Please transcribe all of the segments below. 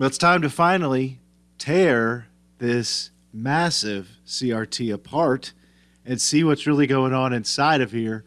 But it's time to finally tear this massive CRT apart and see what's really going on inside of here.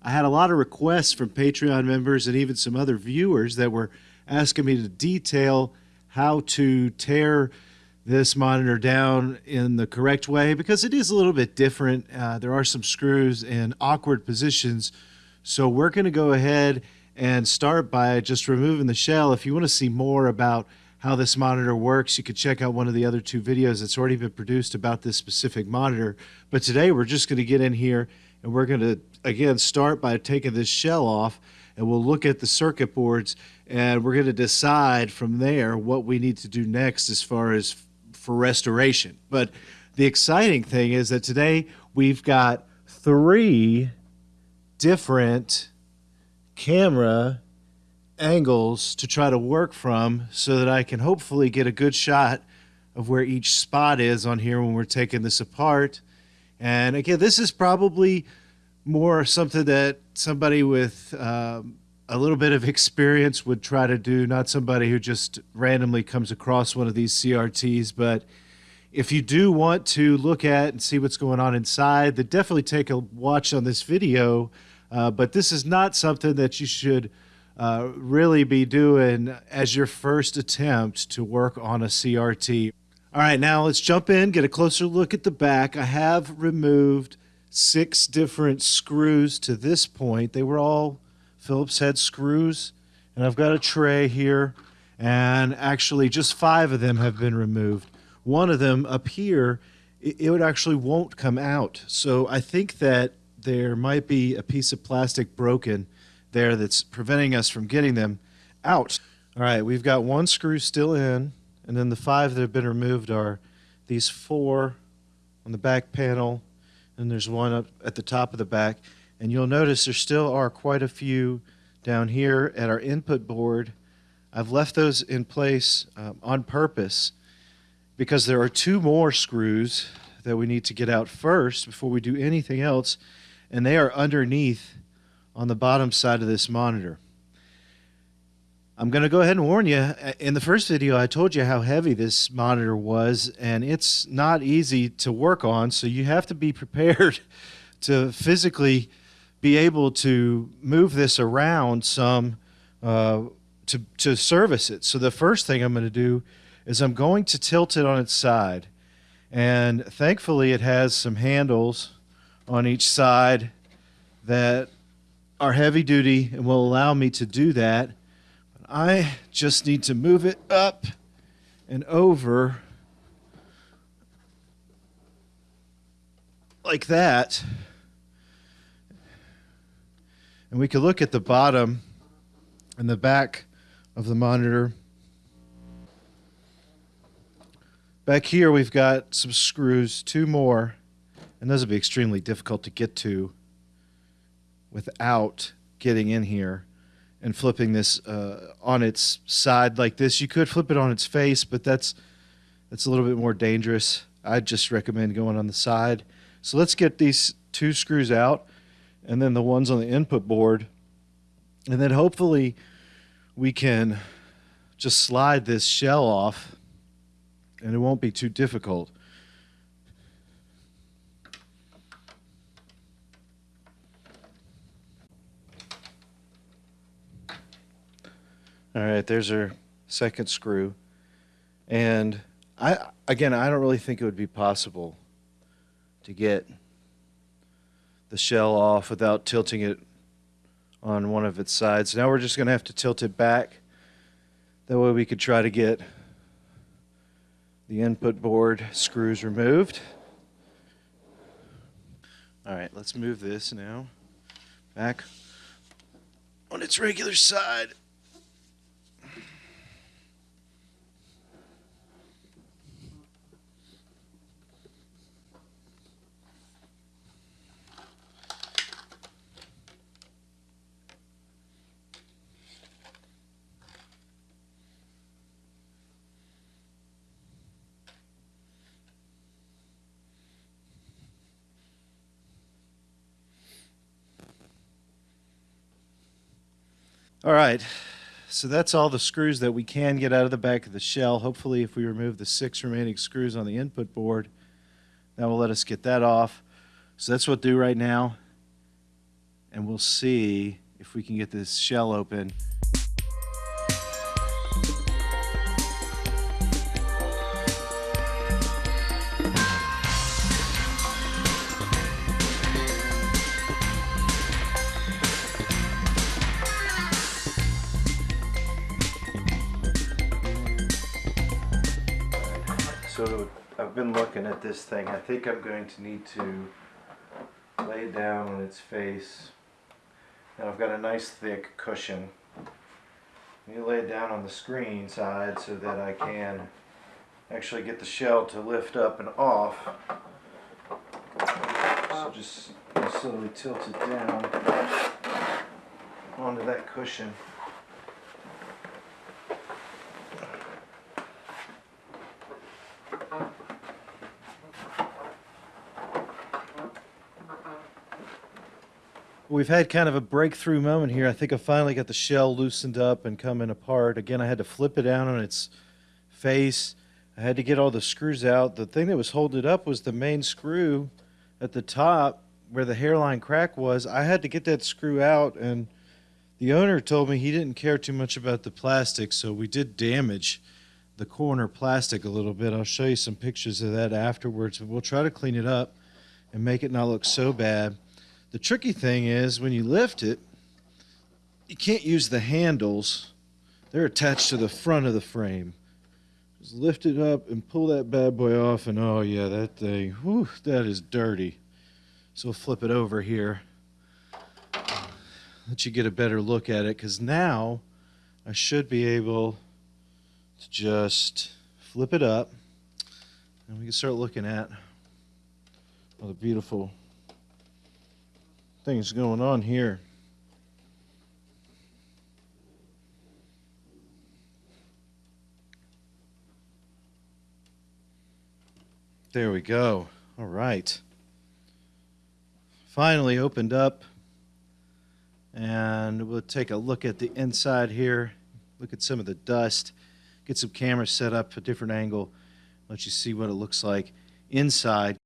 I had a lot of requests from Patreon members and even some other viewers that were asking me to detail how to tear this monitor down in the correct way because it is a little bit different. Uh, there are some screws in awkward positions. So we're going to go ahead and start by just removing the shell. If you want to see more about how this monitor works, you could check out one of the other two videos that's already been produced about this specific monitor. But today we're just going to get in here and we're going to, again, start by taking this shell off and we'll look at the circuit boards and we're going to decide from there what we need to do next as far as for restoration. But the exciting thing is that today we've got three different camera angles to try to work from so that I can hopefully get a good shot of where each spot is on here when we're taking this apart. And again, this is probably more something that somebody with um, a little bit of experience would try to do, not somebody who just randomly comes across one of these CRTs. But if you do want to look at and see what's going on inside, then definitely take a watch on this video. Uh, but this is not something that you should uh, really be doing as your first attempt to work on a CRT. All right, now let's jump in, get a closer look at the back. I have removed six different screws to this point. They were all Phillips head screws. And I've got a tray here, and actually just five of them have been removed. One of them up here, it, it actually won't come out. So I think that there might be a piece of plastic broken there that's preventing us from getting them out. All right, we've got one screw still in, and then the five that have been removed are these four on the back panel, and there's one up at the top of the back. And you'll notice there still are quite a few down here at our input board. I've left those in place um, on purpose because there are two more screws that we need to get out first before we do anything else, and they are underneath on the bottom side of this monitor. I'm going to go ahead and warn you. In the first video, I told you how heavy this monitor was, and it's not easy to work on, so you have to be prepared to physically be able to move this around some uh, to, to service it. So the first thing I'm going to do is I'm going to tilt it on its side. And thankfully it has some handles on each side that are heavy duty and will allow me to do that. But I just need to move it up and over like that. And we could look at the bottom and the back of the monitor. Back here, we've got some screws, two more, and those would be extremely difficult to get to without getting in here and flipping this uh, on its side like this. You could flip it on its face, but that's that's a little bit more dangerous. I'd just recommend going on the side. So let's get these two screws out and then the ones on the input board. And then hopefully we can just slide this shell off and it won't be too difficult. All right, there's our second screw. And I again, I don't really think it would be possible to get the shell off without tilting it on one of its sides. Now we're just going to have to tilt it back. That way we could try to get the input board screws removed. All right, let's move this now back on its regular side. All right, so that's all the screws that we can get out of the back of the shell. Hopefully, if we remove the six remaining screws on the input board, that will let us get that off. So that's what we'll do right now. And we'll see if we can get this shell open. So I've been looking at this thing. I think I'm going to need to lay it down on its face. Now I've got a nice thick cushion. You lay it down on the screen side so that I can actually get the shell to lift up and off. So just slowly tilt it down onto that cushion. We've had kind of a breakthrough moment here. I think I finally got the shell loosened up and coming apart. Again, I had to flip it down on its face. I had to get all the screws out. The thing that was holding it up was the main screw at the top where the hairline crack was. I had to get that screw out and the owner told me he didn't care too much about the plastic, so we did damage the corner plastic a little bit. I'll show you some pictures of that afterwards, but we'll try to clean it up and make it not look so bad. The tricky thing is when you lift it, you can't use the handles. They're attached to the front of the frame. Just lift it up and pull that bad boy off and oh yeah, that thing, whew, that is dirty. So we'll flip it over here. Let you get a better look at it because now I should be able to just flip it up and we can start looking at all the beautiful things going on here. There we go. All right. Finally opened up. And we'll take a look at the inside here. Look at some of the dust. Get some cameras set up a different angle. Let you see what it looks like inside.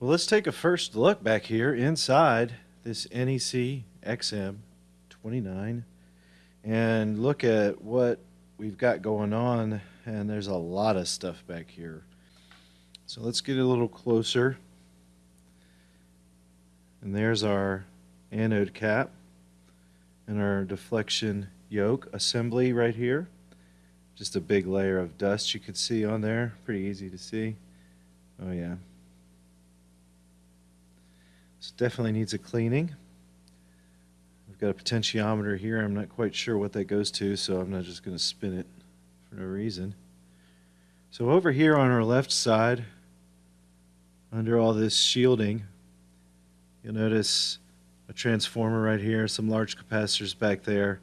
Well, let's take a first look back here inside this NEC XM 29 and look at what we've got going on and there's a lot of stuff back here. So let's get a little closer. And there's our anode cap and our deflection yoke assembly right here. Just a big layer of dust you can see on there. Pretty easy to see. Oh yeah definitely needs a cleaning. I've got a potentiometer here. I'm not quite sure what that goes to, so I'm not just going to spin it for no reason. So over here on our left side, under all this shielding, you'll notice a transformer right here, some large capacitors back there.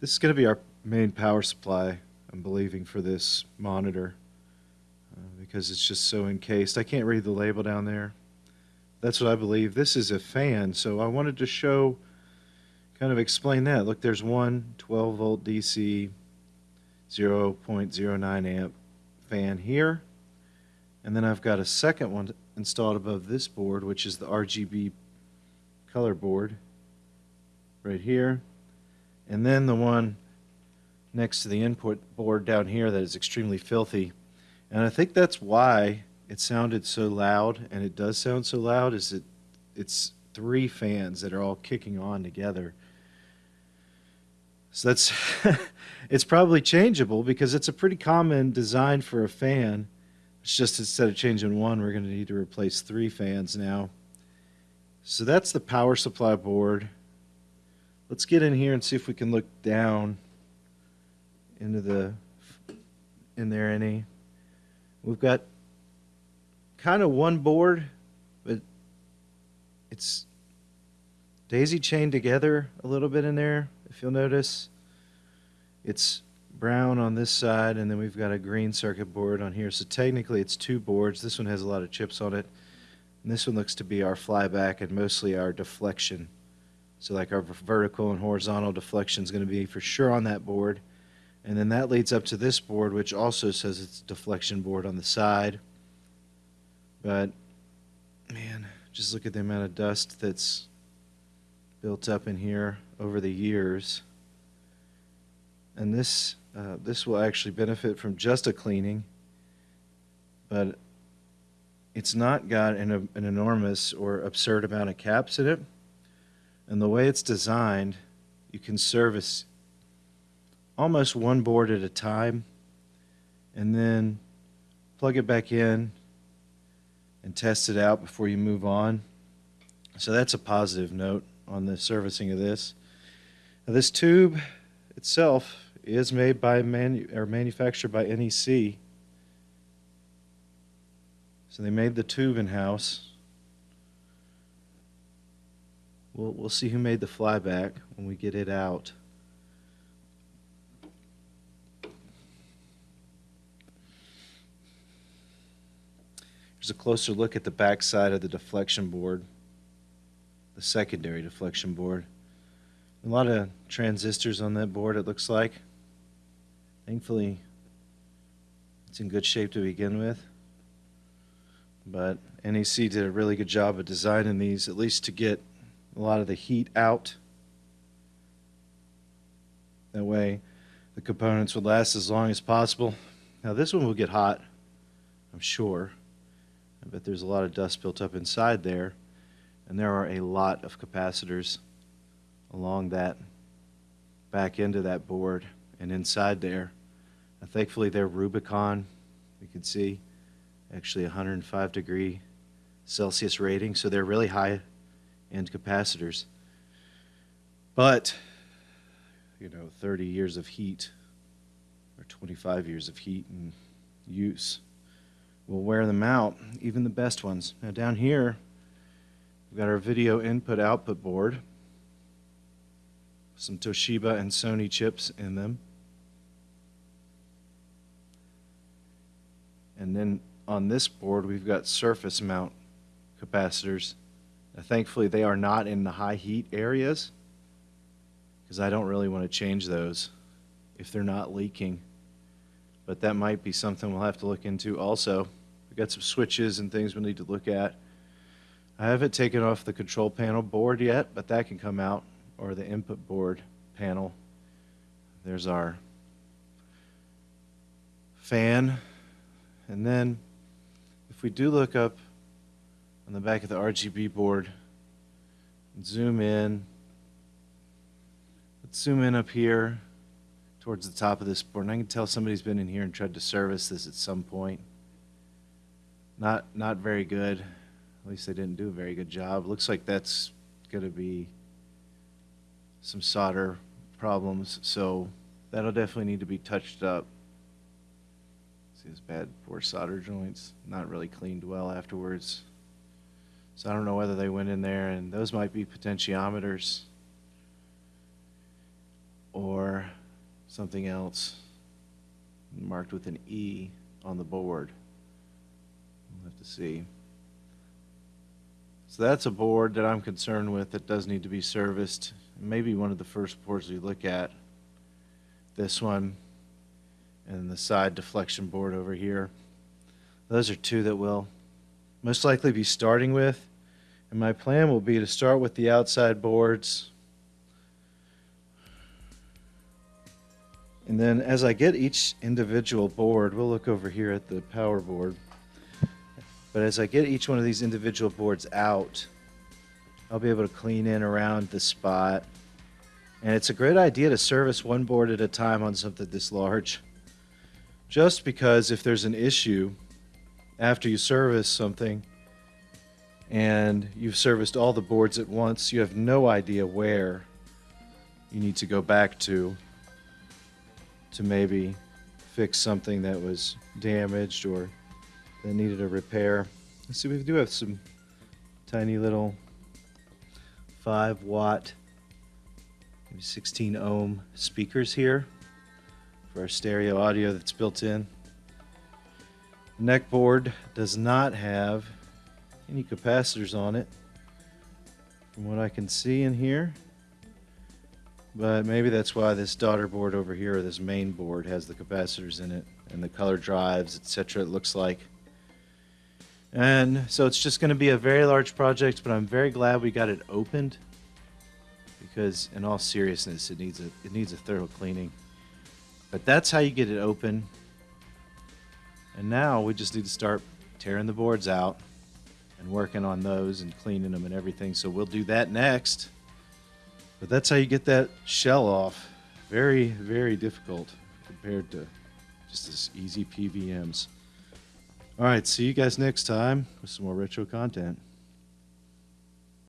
This is going to be our main power supply, I'm believing, for this monitor uh, because it's just so encased. I can't read the label down there. That's what I believe. This is a fan, so I wanted to show, kind of explain that. Look, there's one 12 volt DC 0.09 amp fan here. And then I've got a second one installed above this board, which is the RGB color board right here. And then the one next to the input board down here that is extremely filthy. And I think that's why it sounded so loud, and it does sound so loud, is that it's three fans that are all kicking on together. So that's it's probably changeable because it's a pretty common design for a fan. It's just instead of changing one, we're going to need to replace three fans now. So that's the power supply board. Let's get in here and see if we can look down into the in there any. We've got kind of one board, but it's daisy chained together a little bit in there, if you'll notice. It's brown on this side, and then we've got a green circuit board on here. So technically it's two boards. This one has a lot of chips on it. And this one looks to be our flyback and mostly our deflection So like our vertical and horizontal deflection is going to be for sure on that board. And then that leads up to this board, which also says it's deflection board on the side. But man, just look at the amount of dust that's built up in here over the years. And this, uh, this will actually benefit from just a cleaning, but it's not got an, an enormous or absurd amount of caps in it. And the way it's designed, you can service almost one board at a time and then plug it back in and test it out before you move on. So that's a positive note on the servicing of this. Now this tube itself is made by manu or manufactured by NEC. So they made the tube in house. We'll, we'll see who made the flyback when we get it out. Here's a closer look at the back side of the deflection board, the secondary deflection board. A lot of transistors on that board, it looks like. Thankfully, it's in good shape to begin with. But NEC did a really good job of designing these, at least to get a lot of the heat out. That way, the components would last as long as possible. Now, this one will get hot, I'm sure. I bet there's a lot of dust built up inside there, and there are a lot of capacitors along that back end of that board and inside there. Thankfully, they're Rubycon. You can see actually 105 degree Celsius rating, so they're really high end capacitors. But, you know, 30 years of heat or 25 years of heat and use will wear them out, even the best ones. Now down here, we've got our video input output board, some Toshiba and Sony chips in them. And then on this board, we've got surface mount capacitors. Now, thankfully, they are not in the high heat areas because I don't really want to change those if they're not leaking. But that might be something we'll have to look into also. We've got some switches and things we need to look at. I haven't taken off the control panel board yet, but that can come out, or the input board panel. There's our fan. And then if we do look up on the back of the RGB board zoom in, let's zoom in up here towards the top of this board. And I can tell somebody's been in here and tried to service this at some point. Not, not very good. At least they didn't do a very good job. Looks like that's going to be some solder problems, so that'll definitely need to be touched up. See this bad poor solder joints, not really cleaned well afterwards. So I don't know whether they went in there, and those might be potentiometers or something else marked with an E on the board. We'll have to see. So that's a board that I'm concerned with that does need to be serviced. Maybe one of the first boards we look at. This one and the side deflection board over here. Those are two that we'll most likely be starting with. And my plan will be to start with the outside boards. And then as I get each individual board, we'll look over here at the power board. But as I get each one of these individual boards out, I'll be able to clean in around the spot. And it's a great idea to service one board at a time on something this large. Just because if there's an issue after you service something and you've serviced all the boards at once, you have no idea where you need to go back to to maybe fix something that was damaged or that needed a repair. See, we do have some tiny little 5 watt, maybe 16 ohm speakers here for our stereo audio that's built in. The neck board does not have any capacitors on it from what I can see in here. But maybe that's why this daughter board over here, or this main board, has the capacitors in it and the color drives, etc. It looks like. And so it's just going to be a very large project, but I'm very glad we got it opened because, in all seriousness, it needs a it needs a thorough cleaning. But that's how you get it open. And now we just need to start tearing the boards out and working on those and cleaning them and everything. So we'll do that next. But that's how you get that shell off. Very, very difficult compared to just this easy PVMs. All right, see you guys next time with some more retro content.